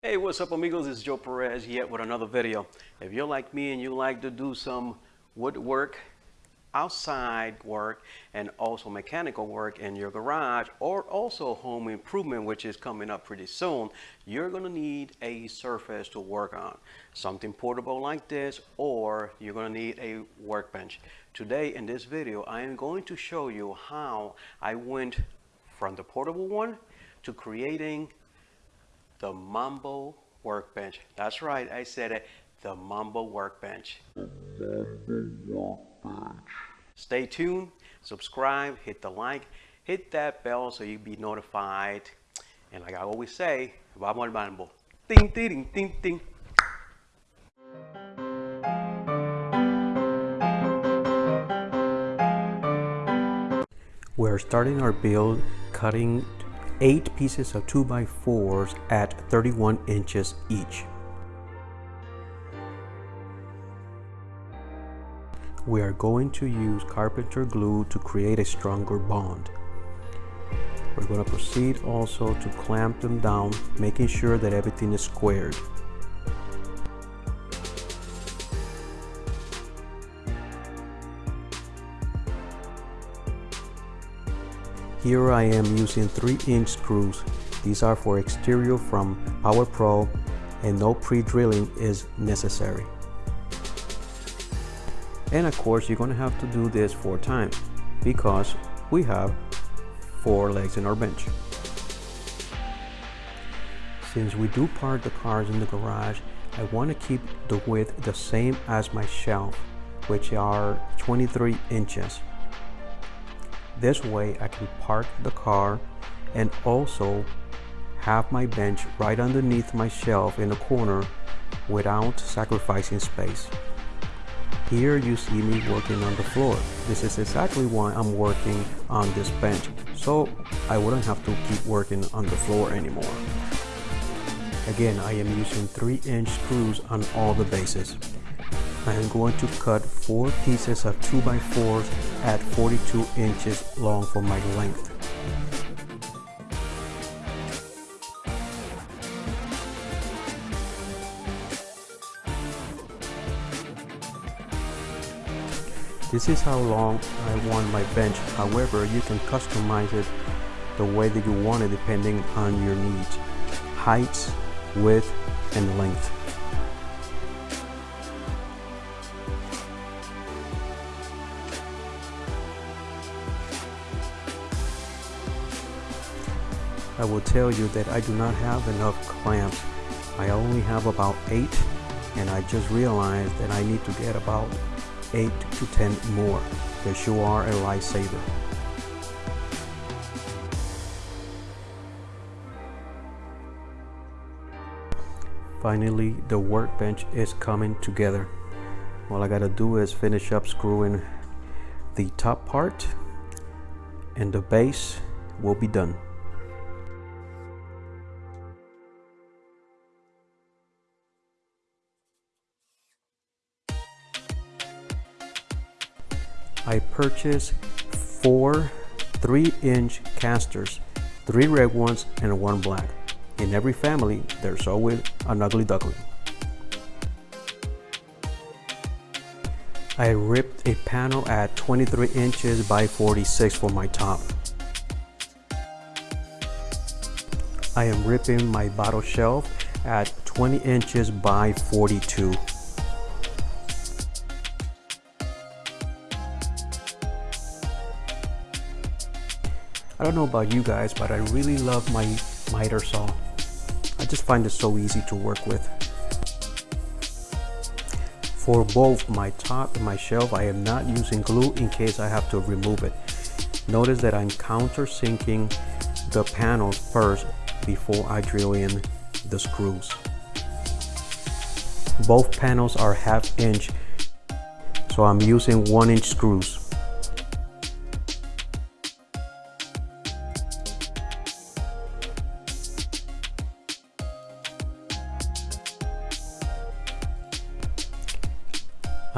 Hey, what's up amigos? It's Joe Perez yet with another video. If you're like me and you like to do some woodwork, outside work, and also mechanical work in your garage, or also home improvement, which is coming up pretty soon, you're gonna need a surface to work on. Something portable like this, or you're gonna need a workbench. Today in this video, I am going to show you how I went from the portable one to creating the Mambo Workbench. That's right, I said it, the Mambo Workbench. Stay tuned, subscribe, hit the like, hit that bell so you'll be notified. And like I always say, vamos al mambo. Ting, ting, ting, ting. We're starting our build cutting eight pieces of 2x4s at 31 inches each. We are going to use carpenter glue to create a stronger bond. We're going to proceed also to clamp them down, making sure that everything is squared. Here I am using 3 inch screws. These are for exterior from Power Pro and no pre-drilling is necessary. And of course you're going to have to do this four times because we have four legs in our bench. Since we do park the cars in the garage, I want to keep the width the same as my shelf, which are 23 inches. This way I can park the car and also have my bench right underneath my shelf in the corner without sacrificing space. Here you see me working on the floor. This is exactly why I'm working on this bench, so I wouldn't have to keep working on the floor anymore. Again, I am using 3 inch screws on all the bases. I am going to cut four pieces of 2x4s at 42 inches long for my length. This is how long I want my bench. However, you can customize it the way that you want it depending on your needs. Heights, width, and length. I will tell you that I do not have enough clamps. I only have about 8 and I just realized that I need to get about 8 to 10 more because you are a lifesaver. Finally, the workbench is coming together. All I gotta do is finish up screwing the top part and the base will be done. I purchased four 3 inch casters, three red ones and one black. In every family, there's always an ugly duckling. I ripped a panel at 23 inches by 46 for my top. I am ripping my bottle shelf at 20 inches by 42. I don't know about you guys, but I really love my miter saw. I just find it so easy to work with. For both my top and my shelf, I am not using glue in case I have to remove it. Notice that I'm countersinking the panels first before I drill in the screws. Both panels are half inch, so I'm using one inch screws.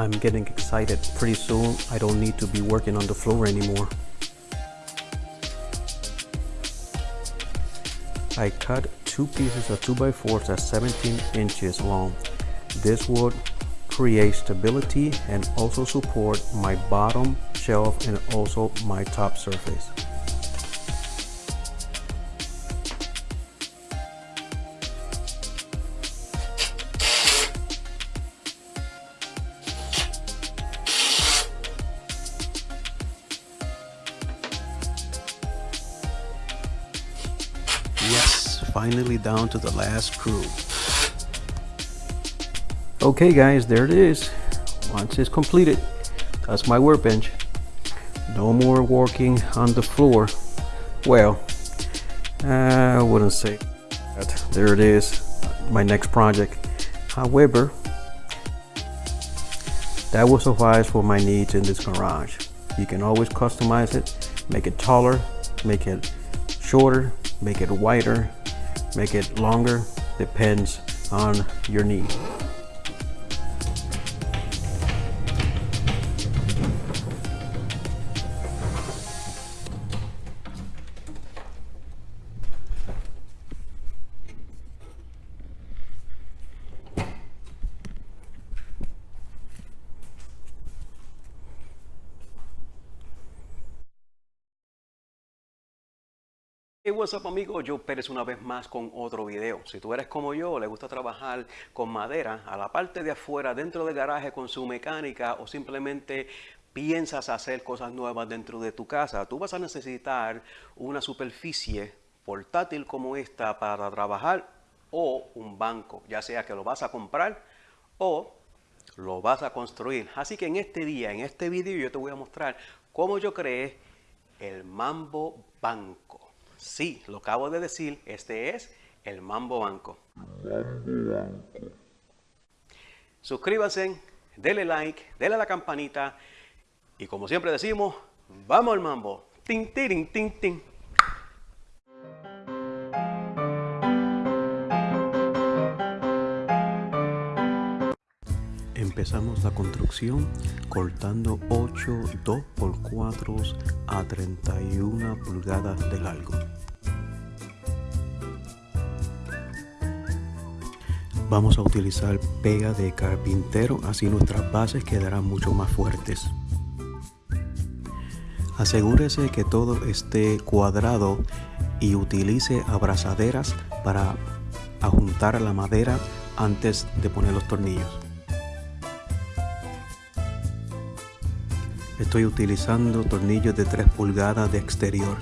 I'm getting excited. Pretty soon, I don't need to be working on the floor anymore. I cut two pieces of 2x4s at 17 inches long. This would create stability and also support my bottom shelf and also my top surface. Finally down to the last screw. Okay guys, there it is. Once it's completed, that's my workbench. No more working on the floor. Well, uh, I wouldn't say that. There it is, my next project. However, that will suffice for my needs in this garage. You can always customize it, make it taller, make it shorter, make it wider, make it longer, depends on your need. Hey, what's up amigos, yo Pérez una vez más con otro video. Si tú eres como yo, le gusta trabajar con madera a la parte de afuera, dentro del garaje con su mecánica o simplemente piensas hacer cosas nuevas dentro de tu casa, tú vas a necesitar una superficie portátil como esta para trabajar o un banco, ya sea que lo vas a comprar o lo vas a construir. Así que en este día, en este video yo te voy a mostrar cómo yo creé el Mambo Banco. Sí, lo acabo de decir, este es el Mambo Banco. Suscríbanse, denle like, denle a la campanita y como siempre decimos, vamos al mambo. Tin, tin, tin, tin. Empezamos la construcción cortando 8 2x4 a 31 pulgadas de largo. Vamos a utilizar pega de carpintero, así nuestras bases quedarán mucho más fuertes. Asegúrese que todo esté cuadrado y utilice abrazaderas para ajuntar la madera antes de poner los tornillos. Estoy utilizando tornillos de 3 pulgadas de exterior.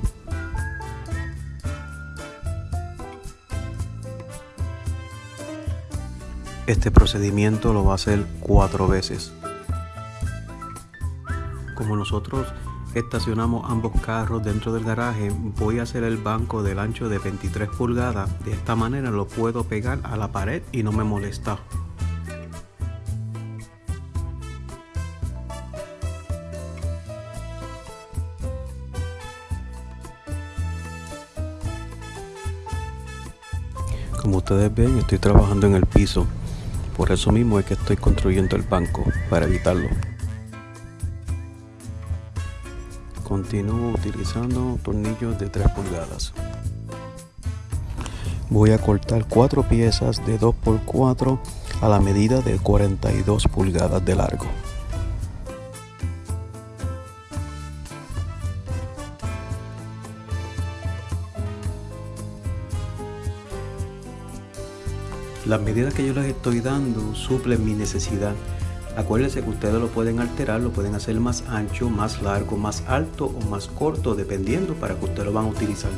Este procedimiento lo va a hacer cuatro veces. Como nosotros estacionamos ambos carros dentro del garaje, voy a hacer el banco del ancho de 23 pulgadas. De esta manera lo puedo pegar a la pared y no me molesta. Como ustedes ven, estoy trabajando en el piso. Por eso mismo es que estoy construyendo el banco, para evitarlo. Continúo utilizando tornillos de 3 pulgadas. Voy a cortar 4 piezas de 2x4 a la medida de 42 pulgadas de largo. Las medidas que yo les estoy dando suplen mi necesidad. Acuérdense que ustedes lo pueden alterar, lo pueden hacer más ancho, más largo, más alto o más corto, dependiendo para que ustedes lo van a utilizar.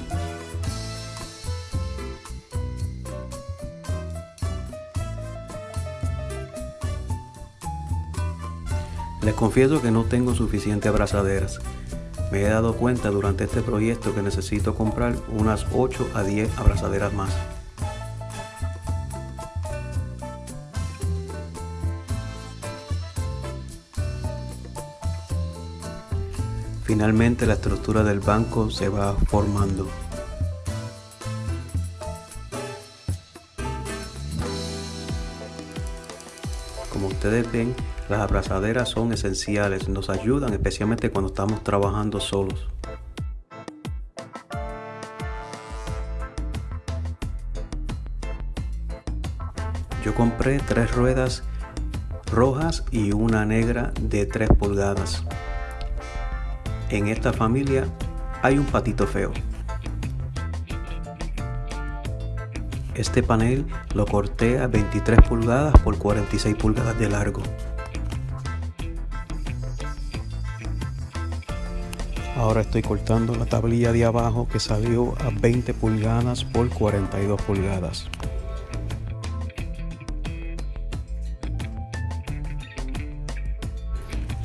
Les confieso que no tengo suficientes abrazaderas. Me he dado cuenta durante este proyecto que necesito comprar unas 8 a 10 abrazaderas más. Finalmente la estructura del banco se va formando. Como ustedes ven, las abrazaderas son esenciales, nos ayudan especialmente cuando estamos trabajando solos. Yo compré tres ruedas rojas y una negra de 3 pulgadas. En esta familia hay un patito feo. Este panel lo corté a 23 pulgadas por 46 pulgadas de largo. Ahora estoy cortando la tablilla de abajo que salió a 20 pulgadas por 42 pulgadas.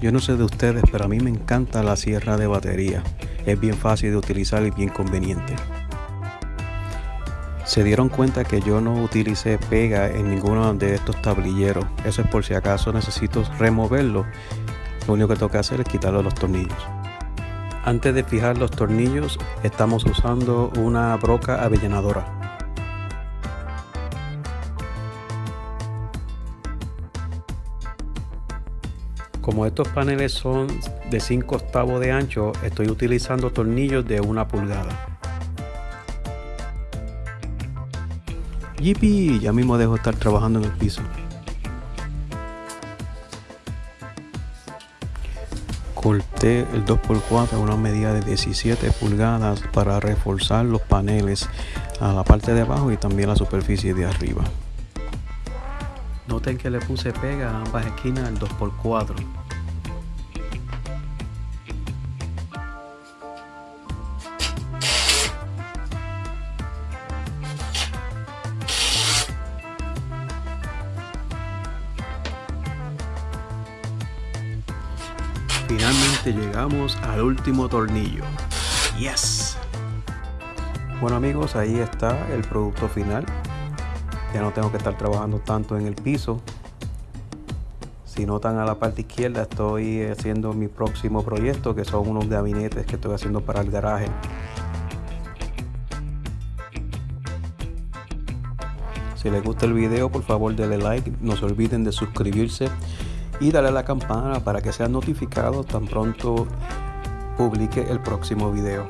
Yo no sé de ustedes, pero a mí me encanta la sierra de batería. Es bien fácil de utilizar y bien conveniente. Se dieron cuenta que yo no utilicé pega en ninguno de estos tablilleros. Eso es por si acaso necesito removerlo. Lo único que tengo que hacer es quitarle los tornillos. Antes de fijar los tornillos, estamos usando una broca avellanadora. Como estos paneles son de 5 octavos de ancho, estoy utilizando tornillos de una pulgada. Yipi, ya mismo dejo estar trabajando en el piso. Corté el 2x4 a una medida de 17 pulgadas para reforzar los paneles a la parte de abajo y también la superficie de arriba. Noten que le puse pega a ambas esquinas del 2x4. Finalmente llegamos al último tornillo. Yes. Bueno amigos, ahí está el producto final. Ya no tengo que estar trabajando tanto en el piso. Si notan a la parte izquierda estoy haciendo mi próximo proyecto que son unos gabinetes que estoy haciendo para el garaje. Si les gusta el video por favor denle like, no se olviden de suscribirse y darle a la campana para que sean notificados tan pronto publique el próximo video.